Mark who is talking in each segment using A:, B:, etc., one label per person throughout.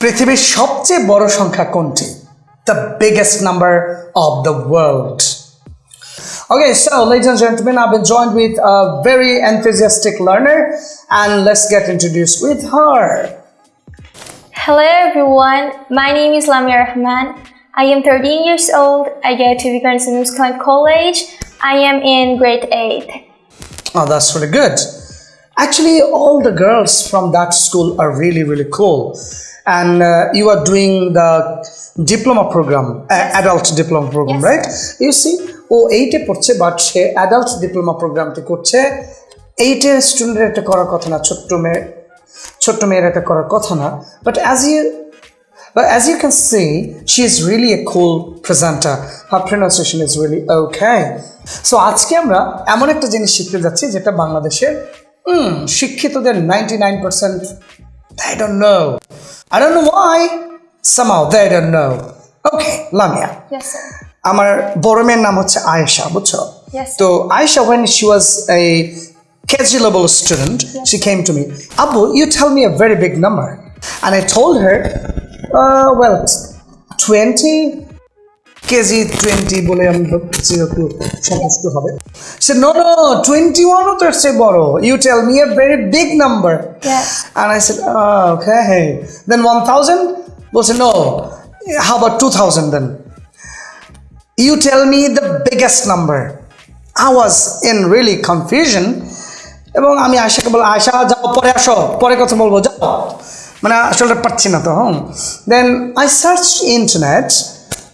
A: পৃথিবীর সবচেয়ে বড় সংখ্যা কোনটি the biggest number of the world Okay, so ladies and gentlemen, I've been joined with a very enthusiastic learner, and let's get introduced with her.
B: Hello everyone, my name is Lamia Rahman. I am 13 years old. I go to Vikrant Muslim College. I am in grade 8.
A: Oh, that's really good. Actually, all the girls from that school are really, really cool. And uh, you are doing the diploma program, a- adult diploma program,
B: Yes,
A: right? You see, ও এইটে পড়ছে but say adult diploma প্রোগ্রামটি করছে এইটের স্টুডেন্টের এটা করার কথা না ছোট্ট মেয়ে ছোট্ট মেয়ের এটা করার কথা না but as you But as you can see, she is really a cool presenter. Her pronunciation is really okay. So আজকে আমরা এমন একটা জিনিস শিখতে যাচ্ছি যেটা বাংলাদেশের শিক্ষিতদের ninety nine percent they don't know. I don't know why. Somehow they don't know. Okay, Lamia
B: Yes, sir.
A: আমার বড় মেয়ের নাম হচ্ছে আয়েশা বুঝছো
B: Yes.
A: তো Ayesha when she was a KG level student she came to me Abu you tell me a very big number and I told her uh, well 20 KG twenty বলে আমি ভাবছি একটু সন্তুষ্ট হবে সে নো নো টোয়েন্টি ওয়ানও তো এর চেয়ে বড় you tell me a very big number
B: R
A: And I said, oh, okay. Then 1,000? Well, said, no. How about 2,000 then? You tell me the biggest number I was in really confusion. এবং আমি আশাকে বল আশা যাও পরে আসো পরে কথা বলব যাও মানে আসলে পারছি না তো হুম then I search internet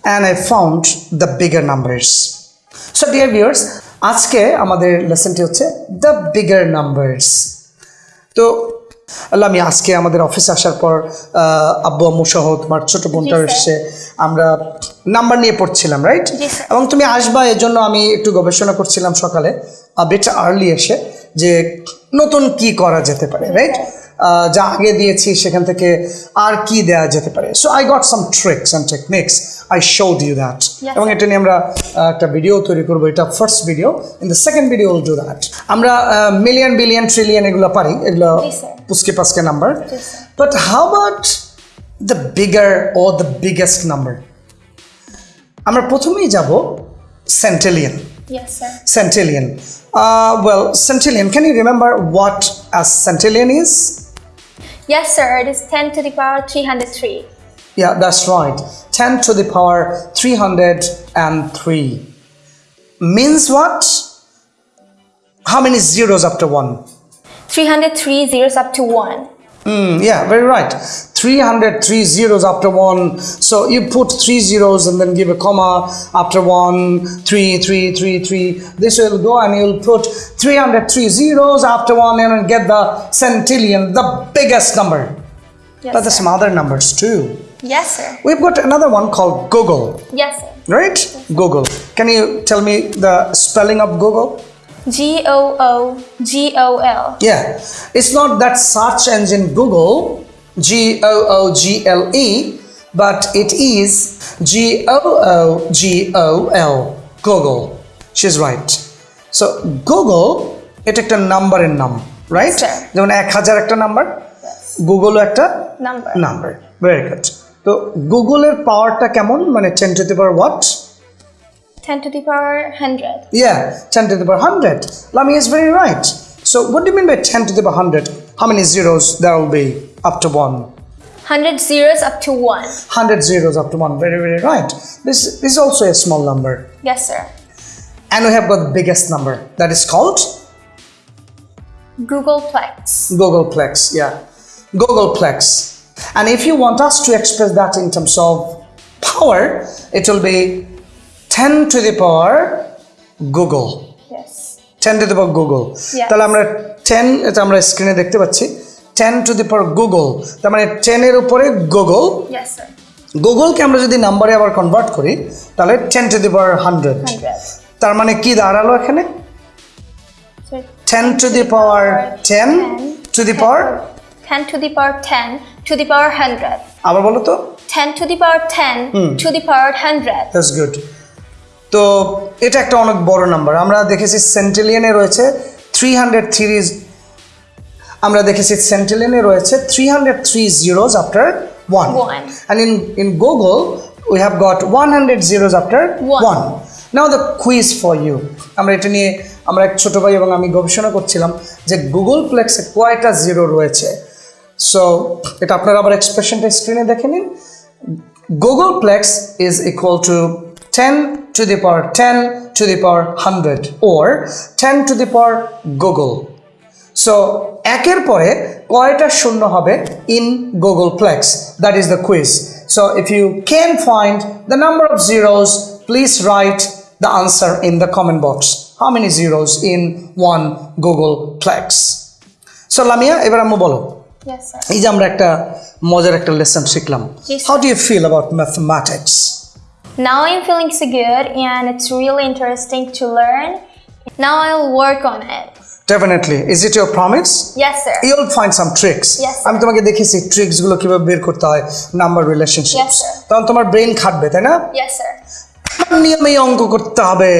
A: and I found the bigger numbers so dear viewers আজকে আমাদের লেসনটি হচ্ছে দ্য বিগার নাম্বারস তো আল্লাহ আমি আজকে আমাদের অফিসে আসার পর আব্বু আম্মু সহ তোমার ছোট বোনটা। এসছে আমরা নাম্বার নিয়ে পড়ছিলাম রাইট। এবং তুমি আসবা এর জন্য আমি একটু গবেষণা করছিলাম সকালে বেটা আর্লি এসে যে নতুন কি করা যেতে পারে রাইট যা আগে দিয়েছি সেখান থেকে আর কি দেওয়া যেতে পারে। So I got some tricks and techniques I showed you that
B: Yes,
A: এবং এটা নিয়ে আমরা আহ, একটা ভিডিও তৈরি করব এটা first video in the second video will do that আমরা মিলিয়ন বিলিয়ন ট্রিলিয়ন এগুলো পারি এগুলো
B: জি, স্যার।
A: পুস্কে পাস্কে number
B: G, sir.
A: But how about the bigger O the biggest number আমরা প্রথমেই যাব সেন্টেলিয়ন
B: Yes, sir.
A: centillion. Uh, well, centillion, can you remember what a centillion is?
B: Yes, sir. It is 10 to the power 303.
A: Yeah, that's right. 10 to the power 303. Means what? How many zeros after 1?
B: 303 zeros up to 1.
A: Mm, yeah, very right. 303 zeros after 1. So you put 3 zeros and then give a comma after 1, 3, 3, 3, 3. This will go and you'll put 303 zeros after 1 and get the centillion, the biggest number.
B: Yes,
A: But there's some other numbers too.
B: Yes, sir.
A: We've got another one called Google,
B: Yes, sir.
A: right? Google. Can you tell me the spelling of Google?
B: G O O G O L.
A: Yeah, it's not that search engine Google, G O O G L E, but it is G O O G O L, Google. She's right. So Google, এটা একটা নাম্বারের নাম right
B: Sir.
A: যেমন এক হাজার একটা number গুগলও একটা
B: Number.
A: Number very good তো গুগলের পাওয়ারটা কেমন মানে ten to the power what
B: 10 to the power 100.
A: Yeah, 10 to the power 100. Lami is very right. So, what do you mean by 10 to the power 100? How many zeros there will be up to 1?
B: 100 zeros up to 1.
A: 100 zeros up to 1. Very, very right. This, this is also a small number.
B: Yes, sir.
A: And we have got the biggest number that is called
B: Googleplex.
A: Googleplex. Yeah, Googleplex. And if you want us to express that in terms of power, it will be 10 to the power Google.
B: Yes.
A: 10 to the power Google
B: Yes.
A: তাহলে আমরা 10 এটা আমরা স্ক্রিনে দেখতে পাচ্ছি 10 to the power Google তার মানে 10 এর উপরে Google
B: Yes, sir.
A: গুগলকে আমরা যদি নাম্বারে আবার কনভার্ট করি তাহলে 10 to the power 100
B: 100.
A: তার মানে কি দাঁড়াল এখানে
B: So
A: 10 to the power 10 to the power
B: 10 to the power 10 to the power 100.
A: আবার বলো তো
B: 10 to the power 10 to the power 100.
A: That's good তো এটা একটা অনেক বড় নাম্বার আমরা দেখেছি সেন্টিলিয়নে রয়েছে থ্রি হান্ড্রেড থ্রি আমরা দেখেছি সেন্টিলিয়নে রয়েছে three hundred three zeros after 1.
B: One.
A: And in, in Google, we have got 100 zeros after
B: One.
A: 1. Now the quiz for you. আমরা এটা নিয়ে আমরা এক ছোট ভাই এবং আমি গবেষণা করছিলাম যে গুগল প্লেক্সে কয়টা জিরো রয়েছে সো এটা আপনারা আবার এক্সপ্রেশনটা স্ক্রিনে দেখে নিন। Googolplex is equal to ten to the power ten to the power hundred or ten to the power googol so একের পরে কয়টা শূন্য হবে plex that is the quiz so if you can find the number of zeros please write the answer in the comment box how many zeros in one googolplex so Lamia এবার আম্মু বলো. এই যে আমরা একটা মজার একটা লেসন শিখলাম।
B: How
A: do you feel about mathematics now
B: Now I'm feeling so good and it's really interesting to learn. Now I'll work on it.
A: Definitely is it your promise
B: Yes, sir.
A: You'll find
B: some tricks
A: আমি তোমাকে দেখেছি ট্রিক্সগুলো কীভাবে বের করতে হয় number relationship
B: Yes, sir.
A: তখন তোমার brain খাটবে তাই না?
B: Sir.
A: আমার নিয়মেই অঙ্ক করতে হবে।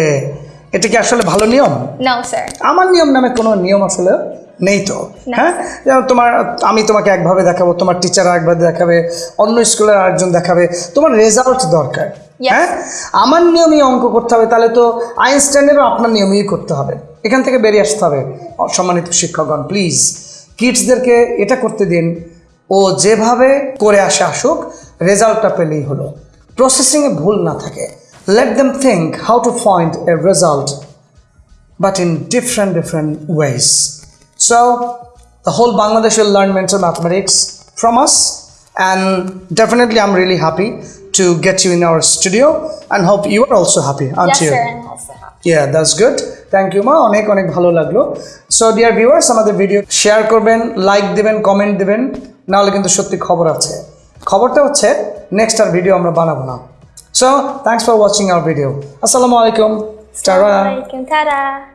A: এটা কি আসলে ভালো নিয়ম?
B: No, sir.
A: আমার নিয়ম নামে কোনো নিয়ম আসলে নেই তো? হ্যাঁ? যেমন তোমার আমি তোমাকে একভাবে দেখাবো তোমার টিচার আরেকভাবে দেখাবে অন্য স্কুলের আরেকজন দেখাবে তোমার রেজাল্ট দরকার। হ্যাঁ? আমার নিয়মই অঙ্ক করতে হবে তাহলে তো আইনস্টাইনেরও আপনার নিয়মই করতে হবে। এখান থেকে বেরিয়ে আসতে হবে সম্মানিত শিক্ষকগণ প্লিজ কিডসদেরকে এটা করতে দিন ও যেভাবে করে আসে আসুক রেজাল্টটা পেলেই হলো। প্রসেসিংয়ে ভুল না থাকে। Let them think how to find a result but in different different ways. So the whole Bangladesh will learn mental mathematics from us, and definitely I'm really happy to get you in our studio, and hope you are also happy, aren't
B: Yes,
A: you?
B: sir. And also happy.
A: Yeah, that's good. Thank you মা অনেক অনেক ভালো লাগল so dear viewers আমাদের video share করবেন like দিবেন comment দিবেন নাহলে কিন্তু সত্যি খবর আছে খবরটা হচ্ছে নেক্সট আর ভিডিও আমরা বানাবো না so thanks for watching our video আসসালামু আলাইকুম টাটা.